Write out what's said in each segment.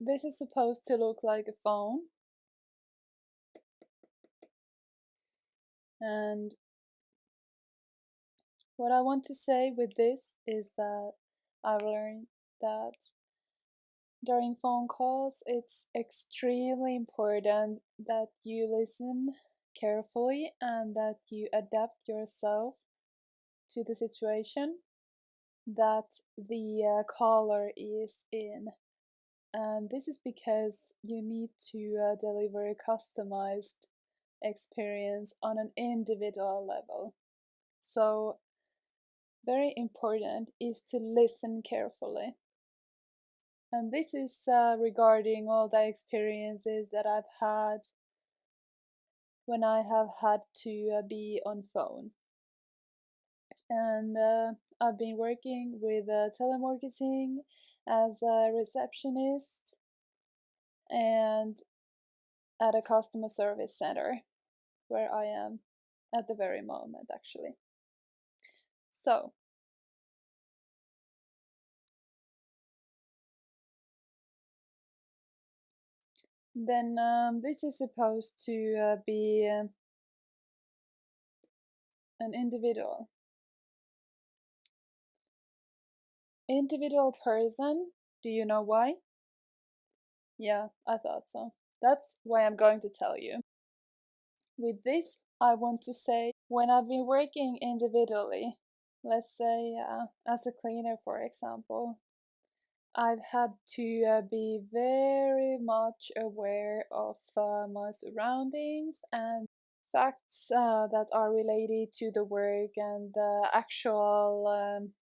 this is supposed to look like a phone. And what I want to say with this is that I've learned that during phone calls, it's extremely important that you listen carefully and that you adapt yourself to the situation that the uh, caller is in. And this is because you need to uh, deliver a customized experience on an individual level. So, very important is to listen carefully. And this is uh, regarding all the experiences that I've had when I have had to uh, be on phone. And uh, I've been working with uh, telemarketing as a receptionist and at a customer service center where I am at the very moment, actually. So, then um, this is supposed to uh, be uh, an individual. Individual person, do you know why? Yeah, I thought so. That's why I'm going to tell you. With this, I want to say when I've been working individually, let's say uh, as a cleaner, for example, I've had to uh, be very much aware of uh, my surroundings and facts uh, that are related to the work and the actual um,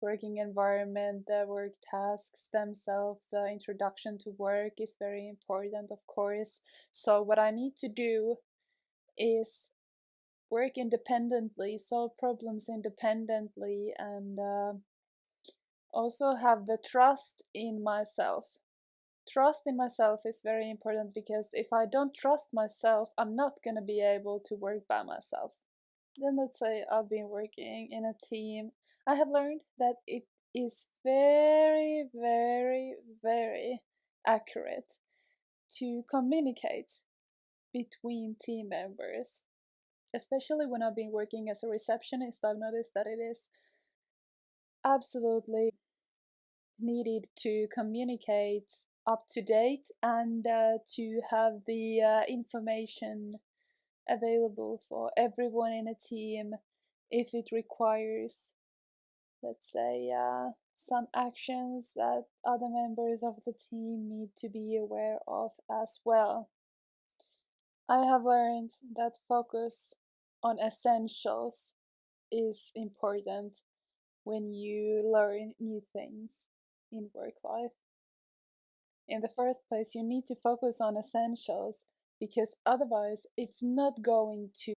working environment, the work tasks themselves, the introduction to work is very important, of course. So, what I need to do is work independently, solve problems independently, and uh, also have the trust in myself. Trust in myself is very important because if I don't trust myself, I'm not going to be able to work by myself. Then let's say I've been working in a team. I have learned that it is very, very, very accurate to communicate between team members. Especially when I've been working as a receptionist, I've noticed that it is absolutely needed to communicate up to date and uh, to have the uh, information available for everyone in a team if it requires, let's say, uh, some actions that other members of the team need to be aware of as well. I have learned that focus on essentials is important when you learn new things in work life. In the first place, you need to focus on essentials because otherwise, it's not going to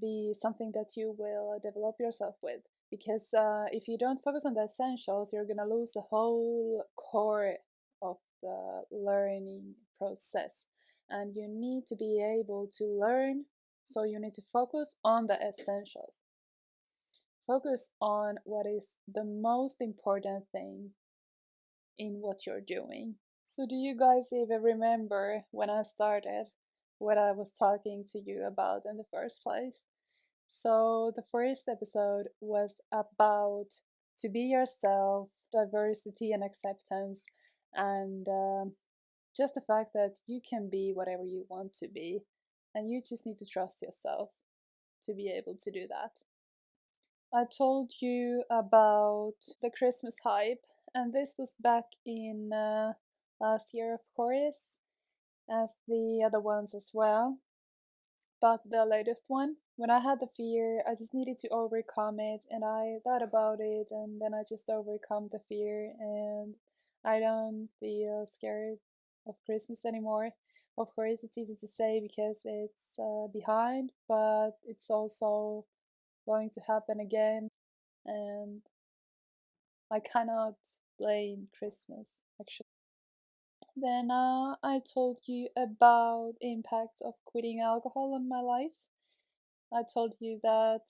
be something that you will develop yourself with. Because uh, if you don't focus on the essentials, you're gonna lose the whole core of the learning process. And you need to be able to learn, so you need to focus on the essentials. Focus on what is the most important thing in what you're doing. So, do you guys even remember when I started what I was talking to you about in the first place? So, the first episode was about to be yourself, diversity and acceptance, and um, just the fact that you can be whatever you want to be, and you just need to trust yourself to be able to do that. I told you about the Christmas hype, and this was back in uh, last year, of course, as the other ones as well. But the latest one, when I had the fear, I just needed to overcome it, and I thought about it, and then I just overcome the fear, and I don't feel scared of Christmas anymore. Of course, it's easy to say because it's uh, behind, but it's also going to happen again, and I cannot blame Christmas actually. Then uh, I told you about impact of quitting alcohol on my life. I told you that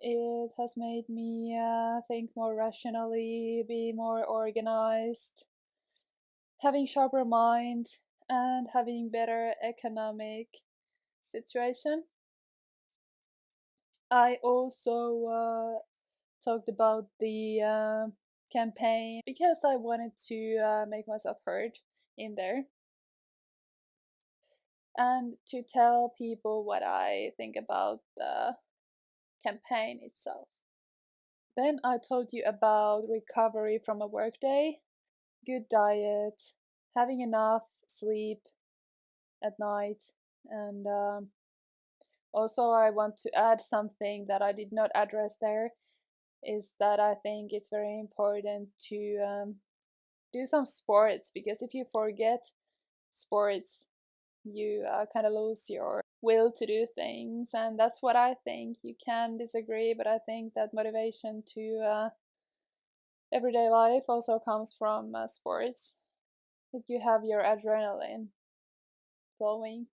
it has made me uh, think more rationally, be more organized, having sharper mind and having better economic situation. I also uh, talked about the uh, campaign because I wanted to uh, make myself heard in there and to tell people what I think about the campaign itself. Then I told you about recovery from a workday, good diet, having enough sleep at night, and um, also I want to add something that I did not address there is that I think it's very important to um, do some sports because if you forget sports, you uh, kind of lose your will to do things, and that's what I think. You can disagree, but I think that motivation to uh, everyday life also comes from uh, sports. If you have your adrenaline flowing.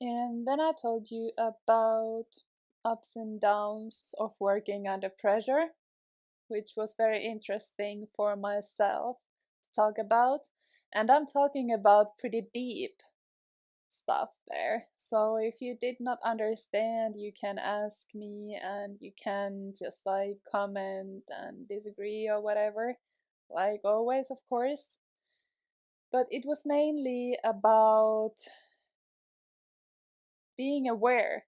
And then I told you about ups and downs of working under pressure, which was very interesting for myself to talk about. And I'm talking about pretty deep stuff there. So if you did not understand, you can ask me and you can just like comment and disagree or whatever, like always, of course. But it was mainly about being aware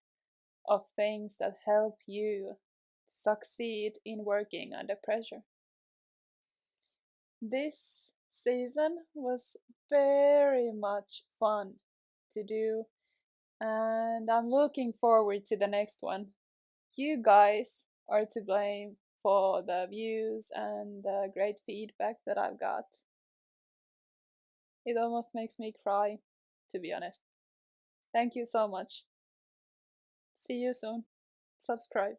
of things that help you succeed in working under pressure. This season was very much fun to do, and I'm looking forward to the next one. You guys are to blame for the views and the great feedback that I've got. It almost makes me cry, to be honest. Thank you so much. See you soon. Subscribe.